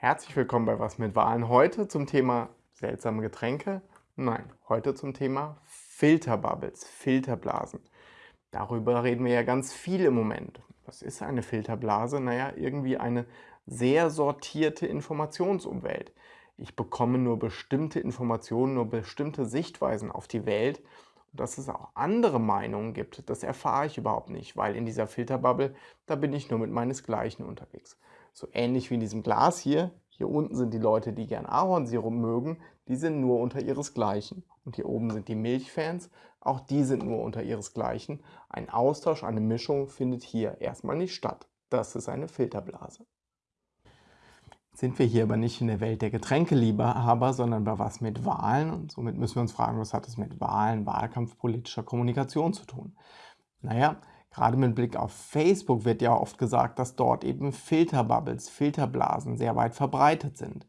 Herzlich willkommen bei Was mit Wahlen. Heute zum Thema seltsame Getränke. Nein, heute zum Thema Filterbubbles, Filterblasen. Darüber reden wir ja ganz viel im Moment. Was ist eine Filterblase? Naja, irgendwie eine sehr sortierte Informationsumwelt. Ich bekomme nur bestimmte Informationen, nur bestimmte Sichtweisen auf die Welt. Und dass es auch andere Meinungen gibt, das erfahre ich überhaupt nicht, weil in dieser Filterbubble, da bin ich nur mit meinesgleichen unterwegs. So ähnlich wie in diesem Glas hier. Hier unten sind die Leute, die gern Ahornsirup mögen, die sind nur unter ihresgleichen. Und hier oben sind die Milchfans, auch die sind nur unter ihresgleichen. Ein Austausch, eine Mischung findet hier erstmal nicht statt. Das ist eine Filterblase. Sind wir hier aber nicht in der Welt der Getränkeliebhaber, sondern bei was mit Wahlen. Und somit müssen wir uns fragen, was hat es mit Wahlen, Wahlkampf, politischer Kommunikation zu tun? Naja, Gerade mit Blick auf Facebook wird ja oft gesagt, dass dort eben Filterbubbles, Filterblasen sehr weit verbreitet sind.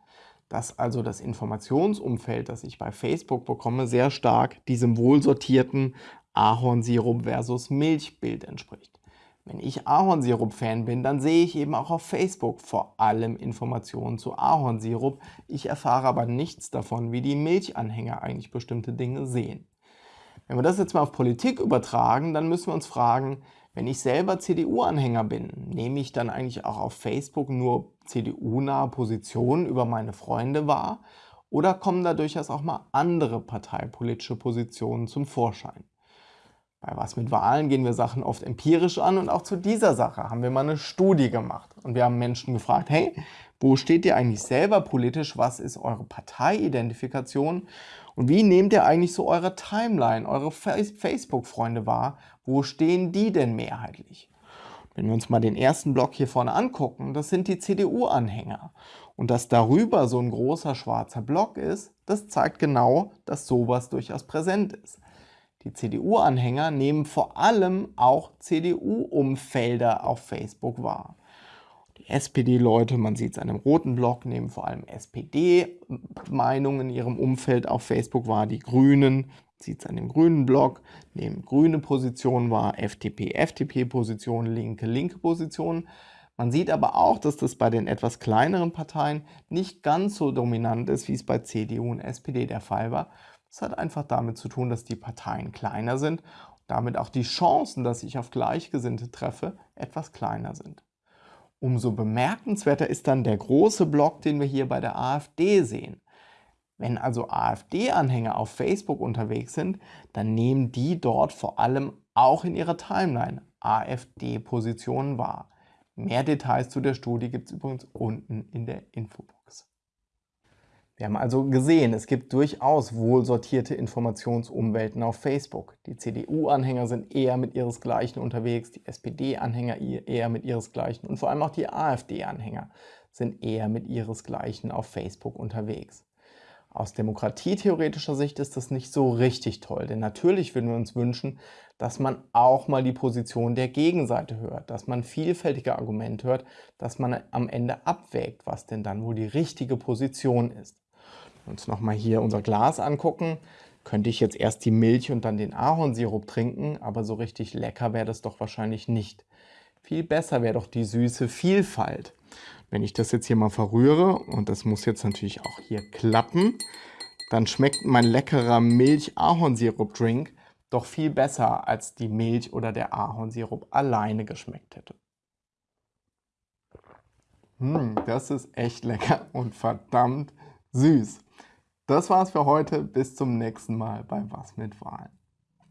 Dass also das Informationsumfeld, das ich bei Facebook bekomme, sehr stark diesem wohlsortierten Ahornsirup versus Milchbild entspricht. Wenn ich Ahornsirup-Fan bin, dann sehe ich eben auch auf Facebook vor allem Informationen zu Ahornsirup. Ich erfahre aber nichts davon, wie die Milchanhänger eigentlich bestimmte Dinge sehen. Wenn wir das jetzt mal auf Politik übertragen, dann müssen wir uns fragen, wenn ich selber CDU-Anhänger bin, nehme ich dann eigentlich auch auf Facebook nur CDU-nahe Positionen über meine Freunde wahr oder kommen da durchaus auch mal andere parteipolitische Positionen zum Vorschein? Bei Was mit Wahlen gehen wir Sachen oft empirisch an und auch zu dieser Sache haben wir mal eine Studie gemacht. Und wir haben Menschen gefragt, hey, wo steht ihr eigentlich selber politisch? Was ist eure Parteiidentifikation? Und wie nehmt ihr eigentlich so eure Timeline, eure Facebook-Freunde wahr? Wo stehen die denn mehrheitlich? Wenn wir uns mal den ersten Block hier vorne angucken, das sind die CDU-Anhänger. Und dass darüber so ein großer schwarzer Block ist, das zeigt genau, dass sowas durchaus präsent ist. Die CDU-Anhänger nehmen vor allem auch CDU-Umfelder auf Facebook wahr. SPD-Leute, man sieht es an dem roten Block, nehmen vor allem SPD-Meinungen in ihrem Umfeld auf Facebook wahr. Die Grünen, sieht es an dem grünen Block, nehmen grüne Positionen wahr, FDP, FDP-Positionen, Linke, linke Positionen. Man sieht aber auch, dass das bei den etwas kleineren Parteien nicht ganz so dominant ist, wie es bei CDU und SPD der Fall war. Das hat einfach damit zu tun, dass die Parteien kleiner sind und damit auch die Chancen, dass ich auf Gleichgesinnte treffe, etwas kleiner sind. Umso bemerkenswerter ist dann der große Block, den wir hier bei der AfD sehen. Wenn also AfD-Anhänger auf Facebook unterwegs sind, dann nehmen die dort vor allem auch in ihrer Timeline AfD-Positionen wahr. Mehr Details zu der Studie gibt es übrigens unten in der Infobox. Wir haben also gesehen, es gibt durchaus wohl sortierte Informationsumwelten auf Facebook. Die CDU-Anhänger sind eher mit ihresgleichen unterwegs, die SPD-Anhänger eher mit ihresgleichen und vor allem auch die AfD-Anhänger sind eher mit ihresgleichen auf Facebook unterwegs. Aus demokratietheoretischer Sicht ist das nicht so richtig toll, denn natürlich würden wir uns wünschen, dass man auch mal die Position der Gegenseite hört, dass man vielfältige Argumente hört, dass man am Ende abwägt, was denn dann wohl die richtige Position ist uns nochmal hier unser Glas angucken, könnte ich jetzt erst die Milch und dann den Ahornsirup trinken, aber so richtig lecker wäre das doch wahrscheinlich nicht. Viel besser wäre doch die süße Vielfalt. Wenn ich das jetzt hier mal verrühre, und das muss jetzt natürlich auch hier klappen, dann schmeckt mein leckerer Milch-Ahornsirup-Drink doch viel besser, als die Milch oder der Ahornsirup alleine geschmeckt hätte. Hm, das ist echt lecker und verdammt süß. Das war's für heute. Bis zum nächsten Mal bei Was mit Wahlen.